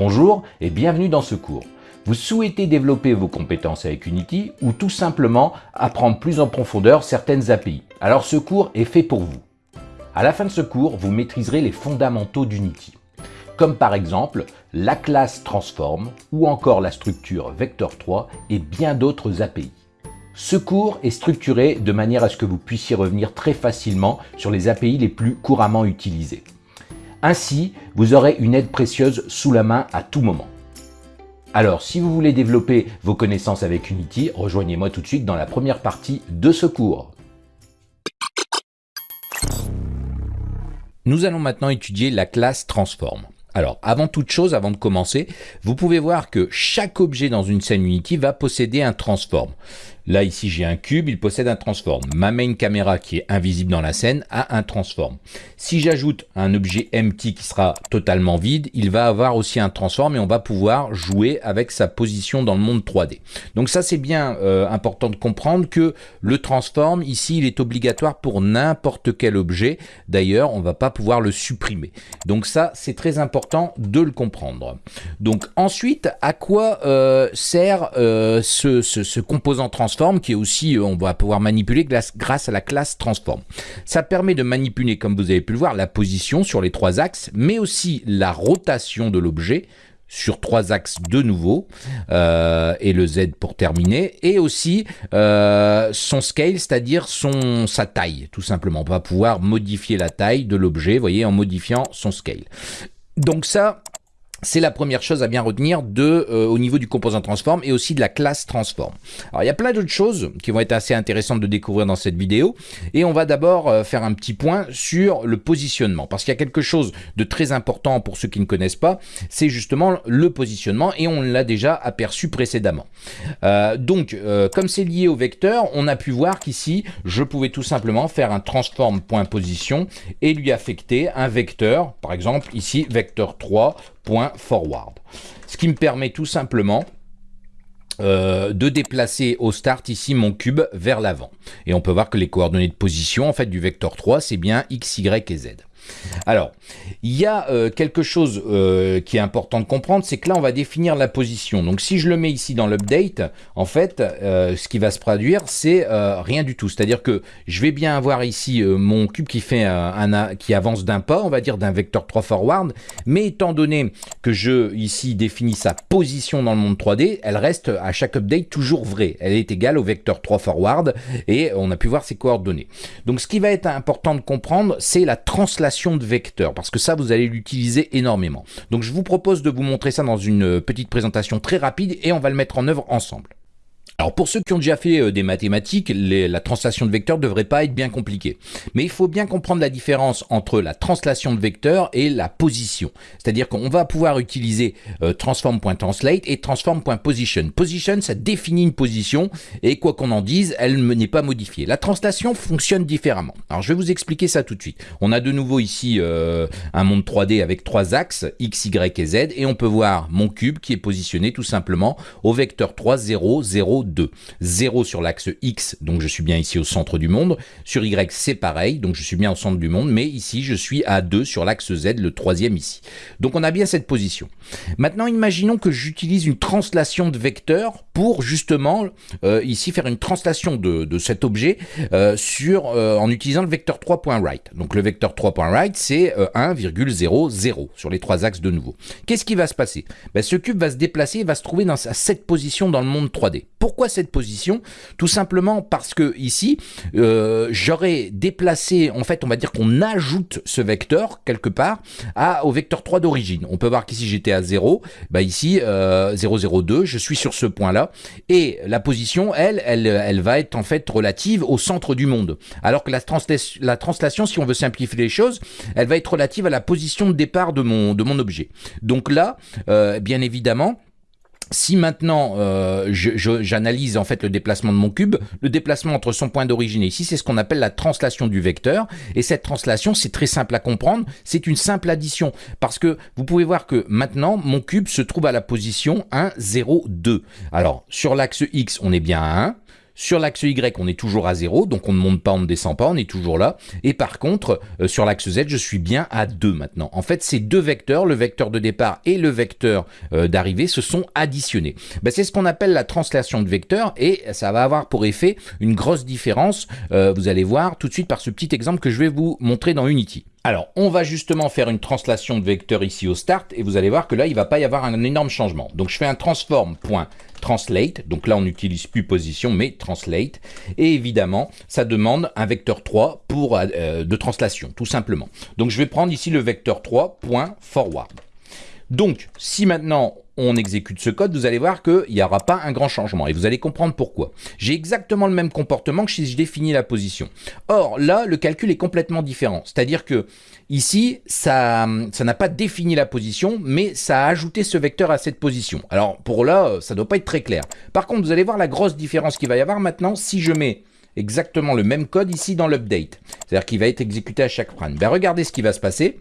Bonjour et bienvenue dans ce cours. Vous souhaitez développer vos compétences avec Unity ou tout simplement apprendre plus en profondeur certaines API. Alors ce cours est fait pour vous. À la fin de ce cours, vous maîtriserez les fondamentaux d'Unity, comme par exemple la classe Transform ou encore la structure Vector3 et bien d'autres API. Ce cours est structuré de manière à ce que vous puissiez revenir très facilement sur les API les plus couramment utilisées. Ainsi, vous aurez une aide précieuse sous la main à tout moment. Alors, si vous voulez développer vos connaissances avec Unity, rejoignez-moi tout de suite dans la première partie de ce cours. Nous allons maintenant étudier la classe Transform. Alors, avant toute chose, avant de commencer, vous pouvez voir que chaque objet dans une scène Unity va posséder un transform. Là, ici, j'ai un cube, il possède un transform. Ma main caméra, qui est invisible dans la scène, a un transform. Si j'ajoute un objet empty qui sera totalement vide, il va avoir aussi un transform et on va pouvoir jouer avec sa position dans le monde 3D. Donc ça, c'est bien euh, important de comprendre que le transform, ici, il est obligatoire pour n'importe quel objet. D'ailleurs, on va pas pouvoir le supprimer. Donc ça, c'est très important de le comprendre. Donc ensuite, à quoi euh, sert euh, ce, ce, ce composant transform qui est aussi, euh, on va pouvoir manipuler grâce à la classe transform. Ça permet de manipuler, comme vous avez pu le voir, la position sur les trois axes, mais aussi la rotation de l'objet sur trois axes de nouveau, euh, et le Z pour terminer, et aussi euh, son scale, c'est-à-dire son sa taille, tout simplement. On va pouvoir modifier la taille de l'objet, voyez, en modifiant son scale. Donc ça, c'est la première chose à bien retenir de, euh, au niveau du composant transform et aussi de la classe transform. Alors il y a plein d'autres choses qui vont être assez intéressantes de découvrir dans cette vidéo et on va d'abord euh, faire un petit point sur le positionnement parce qu'il y a quelque chose de très important pour ceux qui ne connaissent pas, c'est justement le positionnement et on l'a déjà aperçu précédemment. Euh, donc comme c'est lié au vecteur, on a pu voir qu'ici je pouvais tout simplement faire un transform.position et lui affecter un vecteur, par exemple ici vecteur 3 forward. Ce qui me permet tout simplement euh, de déplacer au start ici mon cube vers l'avant. Et on peut voir que les coordonnées de position en fait du vecteur 3 c'est bien x, y et z. Alors, il y a euh, quelque chose euh, qui est important de comprendre, c'est que là, on va définir la position. Donc, si je le mets ici dans l'update, en fait, euh, ce qui va se produire, c'est rien du tout. C'est-à-dire que je vais bien avoir ici mon cube qui fait qui avance d'un pas, on va dire d'un vecteur 3 forward, mais étant donné que je, ici, définis sa position dans le monde 3D, elle reste à chaque update toujours vraie. Elle est égale au vecteur 3 forward, et on a pu voir ses coordonnées. Donc, ce qui va être important de comprendre, c'est la translation de vecteurs, parce que ça, vous allez l'utiliser énormément. Donc je vous propose de vous montrer ça dans une petite présentation très rapide et on va le mettre en œuvre ensemble. Alors pour ceux qui ont déjà fait euh, des mathématiques, la translation de vecteurs devrait pas être bien compliquée. Mais il faut bien comprendre la différence entre la translation de vecteurs et la position. C'est-à-dire qu'on va pouvoir utiliser euh, transform.translate et transform.position. Position, ça définit une position et quoi qu'on en dise, elle n'est pas modifiée. La translation fonctionne différemment. Alors je vais vous expliquer ça tout de suite. On a de nouveau ici euh, un monde 3D avec trois axes, x, y et z, et on peut voir mon cube qui est positionné tout simplement au vecteur 3, 0, 0, 2. 0 sur l'axe X, donc je suis bien ici au centre du monde. Sur Y, c'est pareil, donc je suis bien au centre du monde, mais ici, je suis à 2 sur l'axe Z, le troisième ici. Donc on a bien cette position. Maintenant, imaginons que j'utilise une translation de vecteur pour justement, euh, ici, faire une translation de, cet objet euh, sur, euh, en utilisant le vecteur 3.right. Donc le vecteur 3.right, c'est 1,00 sur les trois axes de nouveau. Qu'est-ce qui va se passer? Ben, Ce cube va se déplacer et va se trouver dans cette position dans le monde 3D. Pourquoi pourquoi cette position? Tout simplement parce que ici, euh, j'aurais déplacé, en fait, on va dire qu'on ajoute ce vecteur quelque part au vecteur 3 d'origine. On peut voir qu'ici j'étais à 0, bah ici euh, 002, je suis sur ce point-là, et la position, elle, elle, elle va être en fait relative au centre du monde. Alors que la, la translation, si on veut simplifier les choses, elle va être relative à la position de départ de mon, de mon objet. Donc là, euh, bien évidemment, si maintenant euh, j'analyse en fait le déplacement de mon cube, le déplacement entre son point d'origine et ici, c'est ce qu'on appelle la translation du vecteur. Et cette translation, c'est très simple à comprendre, c'est une simple addition. Parce que vous pouvez voir que maintenant, mon cube se trouve à la position 1, 0, 2. Alors, sur l'axe X, on est bien à 1. Sur l'axe Y, on est toujours à 0, donc on ne monte pas, on ne descend pas, on est toujours là. Et par contre, euh, sur l'axe Z, je suis bien à 2 maintenant. En fait, ces deux vecteurs, le vecteur de départ et le vecteur euh, d'arrivée, se sont additionnés. Ben, c'est ce qu'on appelle la translation de vecteurs et ça va avoir pour effet une grosse différence. Euh, vous allez voir tout de suite par ce petit exemple que je vais vous montrer dans Unity. Alors, on va justement faire une translation de vecteur ici au start, et vous allez voir que là, il ne va pas y avoir un énorme changement. Donc, je fais un transform.translate, donc là, on n'utilise plus position, mais translate, et évidemment, ça demande un vecteur 3 pour, euh, de translation, tout simplement. Donc, je vais prendre ici le vecteur 3.forward. Donc, si maintenant on exécute ce code, vous allez voir qu'il n'y aura pas un grand changement. Et vous allez comprendre pourquoi. J'ai exactement le même comportement que si je définis la position. Or, là, le calcul est complètement différent. C'est-à-dire que ici, ça n'a pas défini la position, mais ça a ajouté ce vecteur à cette position. Alors, pour là, ça ne doit pas être très clair. Par contre, vous allez voir la grosse différence qu'il va y avoir maintenant si je mets exactement le même code ici dans l'update. C'est-à-dire qu'il va être exécuté à chaque frame. Ben, regardez ce qui va se passer.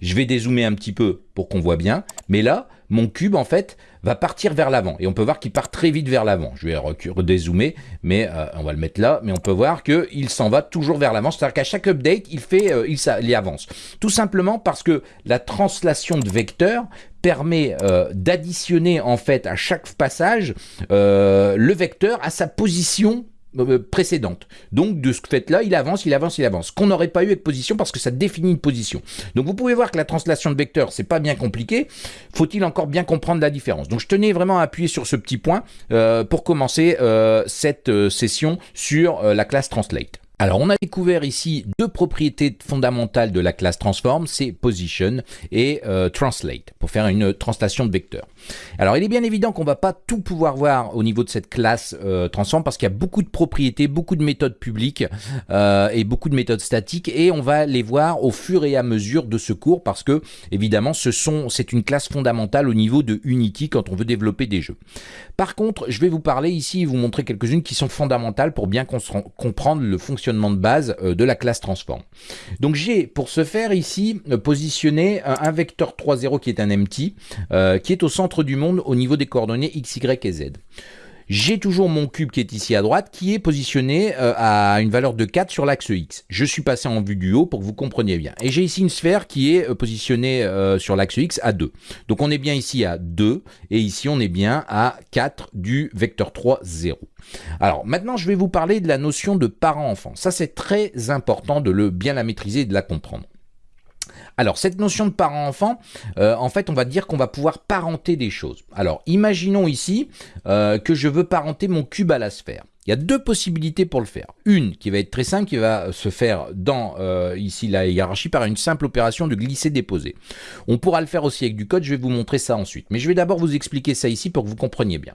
Je vais dézoomer un petit peu pour qu'on voit bien. Mais là, mon cube, en fait, va partir vers l'avant. Et on peut voir qu'il part très vite vers l'avant. Je vais redézoomer, mais euh, on va le mettre là. Mais on peut voir qu'il s'en va toujours vers l'avant. C'est-à-dire qu'à chaque update, il, fait, euh, il, avance. Tout simplement parce que la translation de vecteurs permet euh, d'additionner, en fait, à chaque passage, le vecteur à sa position euh, précédente. Donc de ce fait-là, il avance, il avance, il avance. Qu'on n'aurait pas eu avec position parce que ça définit une position. Donc vous pouvez voir que la translation de vecteur, c'est pas bien compliqué. Faut-il encore bien comprendre la différence? Donc je tenais vraiment à appuyer sur ce petit point euh, pour commencer euh, cette session sur la classe translate. Alors, on a découvert ici deux propriétés fondamentales de la classe transform, c'est position et euh, translate, pour faire une translation de vecteur. Alors, il est bien évident qu'on ne va pas tout pouvoir voir au niveau de cette classe euh, transform parce qu'il y a beaucoup de propriétés, beaucoup de méthodes publiques euh, et beaucoup de méthodes statiques et on va les voir au fur et à mesure de ce cours parce que, évidemment, ce c'est une classe fondamentale au niveau de Unity quand on veut développer des jeux. Par contre, je vais vous parler ici et vous montrer quelques-unes qui sont fondamentales pour bien comprendre le fonctionnement de base euh, de la classe transform. Donc j'ai pour ce faire ici euh, positionné un, vecteur 3.0 qui est un empty, euh, qui est au centre du monde au niveau des coordonnées x, y et z. J'ai toujours mon cube qui est ici à droite, qui est positionné euh, à une valeur de 4 sur l'axe X. Je suis passé en vue du haut pour que vous compreniez bien. Et j'ai ici une sphère qui est euh, positionnée euh, sur l'axe X à 2. Donc on est bien ici à 2, et ici on est bien à 4 du vecteur 3, 0. Alors maintenant je vais vous parler de la notion de parent-enfant. Ça c'est très important de le bien la maîtriser et de la comprendre. Alors, cette notion de parent-enfant, euh, en fait, on va dire qu'on va pouvoir parenter des choses. Alors, imaginons ici euh, que je veux parenter mon cube à la sphère. Il y a deux possibilités pour le faire. Une qui va être très simple, qui va se faire dans euh, ici la hiérarchie par une simple opération de glisser-déposer. On pourra le faire aussi avec du code, je vais vous montrer ça ensuite. Mais je vais d'abord vous expliquer ça ici pour que vous compreniez bien.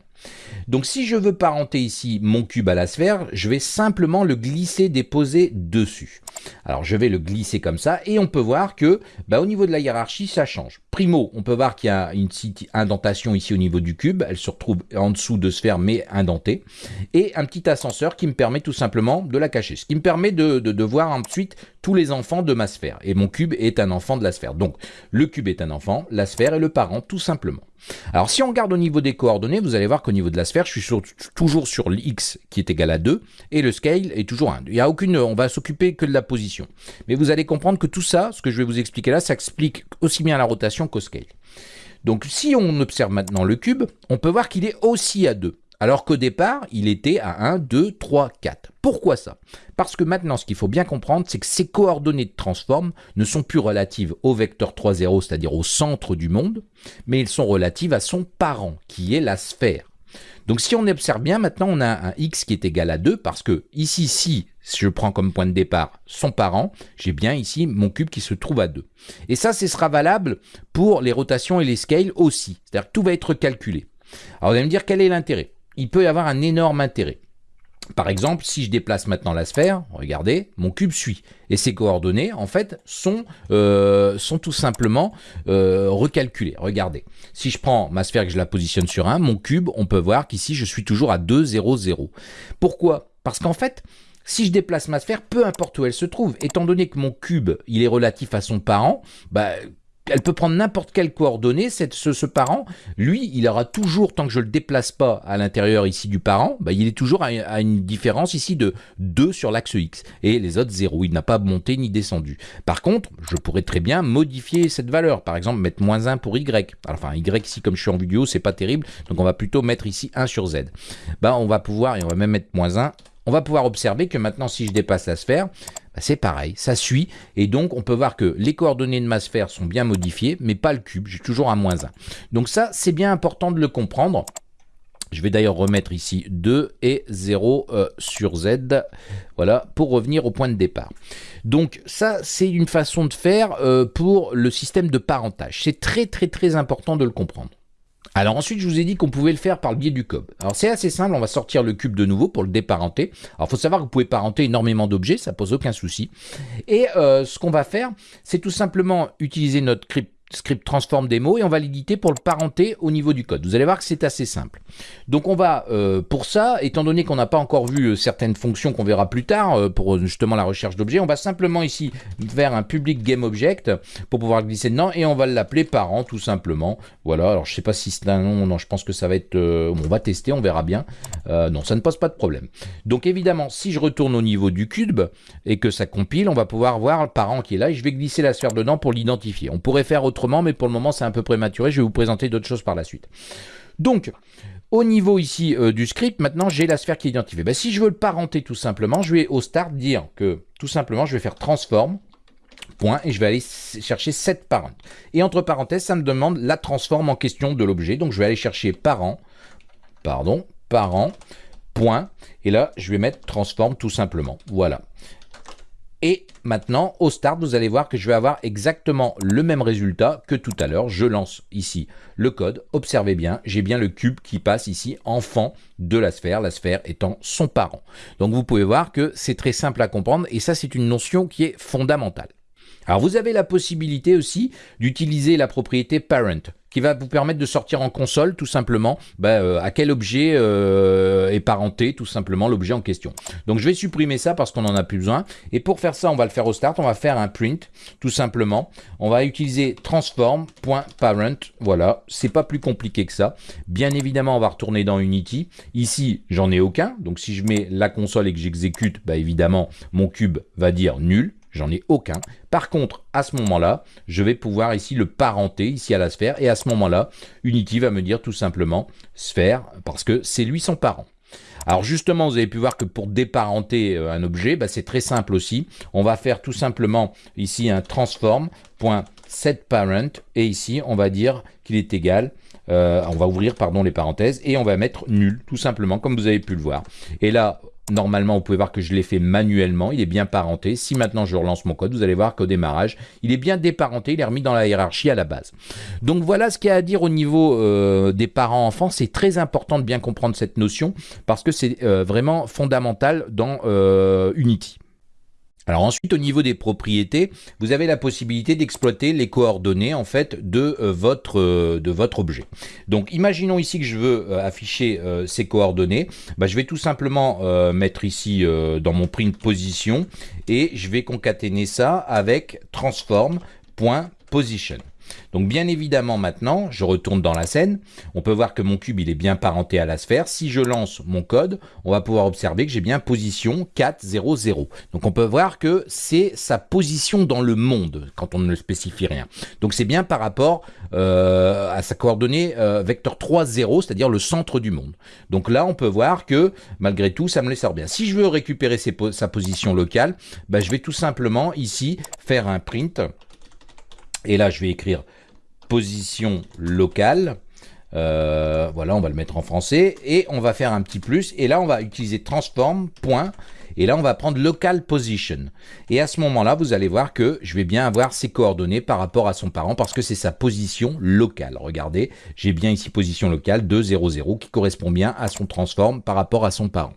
Donc si je veux parenter ici mon cube à la sphère, je vais simplement le glisser-déposer dessus. Alors je vais le glisser comme ça et on peut voir que bah, au niveau de la hiérarchie, ça change. Primo, on peut voir qu'il y a une indentation ici au niveau du cube. Elle se retrouve en dessous de sphère mais indentée. Et un petit ascenseur qui me permet tout simplement de la cacher. Ce qui me permet de, voir ensuite tous les enfants de ma sphère. Et mon cube est un enfant de la sphère. Donc le cube est un enfant, la sphère est le parent tout simplement. Alors si on regarde au niveau des coordonnées, vous allez voir qu'au niveau de la sphère, je suis toujours sur l'x qui est égal à 2 et le scale est toujours 1. Il y a aucune, on va s'occuper que de la position. Mais vous allez comprendre que tout ça, ce que je vais vous expliquer là, ça explique aussi bien la rotation qu'au scale. Donc si on observe maintenant le cube, on peut voir qu'il est aussi à 2 alors qu'au départ, il était à 1, 2, 3, 4. Pourquoi ça? Parce que maintenant, ce qu'il faut bien comprendre, c'est que ces coordonnées de transform ne sont plus relatives au vecteur 3,0, c'est-à-dire au centre du monde, mais elles sont relatives à son parent, qui est la sphère. Donc si on observe bien, maintenant on a un x qui est égal à 2, parce que ici, si je prends comme point de départ son parent, j'ai bien ici mon cube qui se trouve à 2. Et ça, ce sera valable pour les rotations et les scales aussi, c'est-à-dire que tout va être calculé. Alors vous allez me dire quel est l'intérêt? Il peut y avoir un énorme intérêt. Par exemple, si je déplace maintenant la sphère, regardez, mon cube suit. Et ses coordonnées, en fait, sont, euh, sont tout simplement euh, recalculées. Regardez, si je prends ma sphère et que je la positionne sur 1, mon cube, on peut voir qu'ici, je suis toujours à 2, 0, 0. Pourquoi? Parce qu'en fait, si je déplace ma sphère, peu importe où elle se trouve, étant donné que mon cube, il est relatif à son parent, bah, elle peut prendre n'importe quelle coordonnée, ce, parent, lui, il aura toujours, tant que je ne le déplace pas à l'intérieur ici du parent, bah, il est toujours à, une différence ici de 2 sur l'axe X, et les autres 0, il n'a pas monté ni descendu. Par contre, je pourrais très bien modifier cette valeur, par exemple mettre moins 1 pour Y, enfin Y ici comme je suis en vidéo, c'est pas terrible, donc on va plutôt mettre ici 1 sur Z. Bah, on va pouvoir, et on va même mettre moins 1, on va pouvoir observer que maintenant si je dépasse la sphère, bah, c'est pareil, ça suit, et donc on peut voir que les coordonnées de ma sphère sont bien modifiées, mais pas le cube, j'ai toujours un moins 1. Donc ça, c'est bien important de le comprendre. Je vais d'ailleurs remettre ici 2 et 0 euh, sur Z, voilà, pour revenir au point de départ. Donc ça, c'est une façon de faire euh, pour le système de parentage. C'est très très très important de le comprendre. Alors ensuite, je vous ai dit qu'on pouvait le faire par le biais du cube. Alors c'est assez simple, on va sortir le cube de nouveau pour le déparenter. Alors il faut savoir que vous pouvez parenter énormément d'objets, ça pose aucun souci. Et euh, ce qu'on va faire, c'est tout simplement utiliser notre crypte script transform démo et on va l'éditer pour le parenter au niveau du code. Vous allez voir que c'est assez simple. Donc on va, euh, pour ça, étant donné qu'on n'a pas encore vu euh, certaines fonctions qu'on verra plus tard euh, pour justement la recherche d'objets, on va simplement ici faire un public game object pour pouvoir glisser dedans et on va l'appeler parent tout simplement. Voilà, alors je sais pas si c'est un nom, non, je pense que ça va être, on va tester, on verra bien. non, ça ne pose pas de problème. Donc évidemment, si je retourne au niveau du cube et que ça compile, on va pouvoir voir le parent qui est là et je vais glisser la sphère dedans pour l'identifier. On pourrait faire autrement mais pour le moment c'est un peu prématuré, je vais vous présenter d'autres choses par la suite. Donc, au niveau ici euh, du script, maintenant j'ai la sphère qui est identifiée. Ben, si je veux le parenter tout simplement, je vais au start dire que tout simplement je vais faire transform, point, et je vais aller chercher cette parent. Et entre parenthèses, ça me demande la transforme en question de l'objet, donc je vais aller chercher parent, pardon, parent, point, et là je vais mettre transform tout simplement, voilà. Et maintenant, au start, vous allez voir que je vais avoir exactement le même résultat que tout à l'heure. Je lance ici le code. Observez bien, j'ai bien le cube qui passe ici, enfant de la sphère, la sphère étant son parent. Donc vous pouvez voir que c'est très simple à comprendre et ça c'est une notion qui est fondamentale. Alors vous avez la possibilité aussi d'utiliser la propriété parent qui va vous permettre de sortir en console tout simplement bah, euh, à quel objet euh, est parenté tout simplement l'objet en question. Donc je vais supprimer ça parce qu'on n'en a plus besoin. Et pour faire ça, on va le faire au start, on va faire un print tout simplement. On va utiliser transform.parent. Voilà, c'est pas plus compliqué que ça. Bien évidemment, on va retourner dans Unity. Ici, j'en ai aucun. Donc si je mets la console et que j'exécute, bah, évidemment, mon cube va dire nul. J'en ai aucun. Par contre, à ce moment-là, je vais pouvoir ici le parenter, ici à la sphère, et à ce moment-là, Unity va me dire tout simplement sphère, parce que c'est lui son parent. Alors justement, vous avez pu voir que pour déparenter euh, un objet, bah, c'est très simple aussi. On va faire tout simplement ici un transform.setParent, et ici, on va dire qu'il est égal euh, on va ouvrir pardon les parenthèses et on va mettre nul tout simplement comme vous avez pu le voir. Et là Normalement, vous pouvez voir que je l'ai fait manuellement, il est bien parenté. Si maintenant je relance mon code, vous allez voir qu'au démarrage, il est bien déparenté, il est remis dans la hiérarchie à la base. Donc voilà ce qu'il y a à dire au niveau euh, des parents-enfants. C'est très important de bien comprendre cette notion parce que c'est euh, vraiment fondamental dans euh, Unity. Alors ensuite, au niveau des propriétés, vous avez la possibilité d'exploiter les coordonnées en fait de euh, votre euh, de votre objet. Donc, imaginons ici que je veux euh, afficher ces coordonnées. Bah, je vais tout simplement mettre ici dans mon print position et je vais concaténer ça avec transform.position. Donc bien évidemment maintenant, je retourne dans la scène, on peut voir que mon cube il est bien parenté à la sphère. Si je lance mon code, on va pouvoir observer que j'ai bien position 4, 0, 0. Donc on peut voir que c'est sa position dans le monde quand on ne spécifie rien. Donc c'est bien par rapport euh, à sa coordonnée euh, vecteur 3, 0, c'est-à-dire le centre du monde. Donc là on peut voir que malgré tout ça me les sort bien. Si je veux récupérer sa position locale, bah, je vais tout simplement ici faire un print et là, je vais écrire position locale. Euh, voilà, on va le mettre en français. Et on va faire un petit plus. Et là, on va utiliser transform, point. Et là, on va prendre local position. Et à ce moment-là, vous allez voir que je vais bien avoir ses coordonnées par rapport à son parent parce que c'est sa position locale. Regardez, j'ai bien ici position locale 2, 0, 0 qui correspond bien à son transform par rapport à son parent.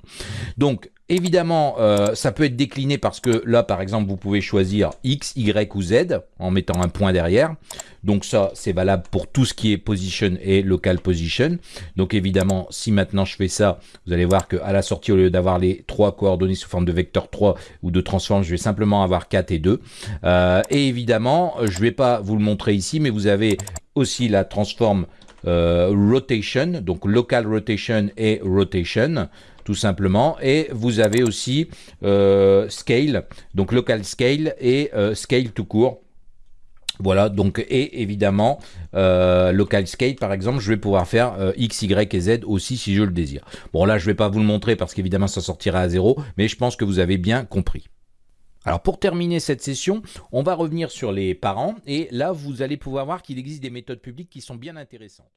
Donc, Évidemment, euh, ça peut être décliné parce que là, par exemple, vous pouvez choisir X, Y ou Z en mettant un point derrière. Donc ça, c'est valable pour tout ce qui est position et local position. Donc évidemment, si maintenant je fais ça, vous allez voir qu'à la sortie, au lieu d'avoir les trois coordonnées sous forme de vecteur 3 ou de transform, je vais simplement avoir 4 et 2. Euh, et évidemment, je ne vais pas vous le montrer ici, mais vous avez aussi la transform euh, rotation, donc local rotation et rotation tout simplement. Et vous avez aussi euh, scale, donc local scale et euh, scale tout court. Voilà, donc, et évidemment, euh, local scale, par exemple, je vais pouvoir faire X, Y et Z aussi si je le désire. Bon, là, je vais pas vous le montrer parce qu'évidemment, ça sortira à zéro, mais je pense que vous avez bien compris. Alors pour terminer cette session, on va revenir sur les parents et là vous allez pouvoir voir qu'il existe des méthodes publiques qui sont bien intéressantes.